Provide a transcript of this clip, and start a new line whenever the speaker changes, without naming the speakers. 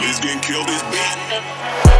Let's get killed this beat.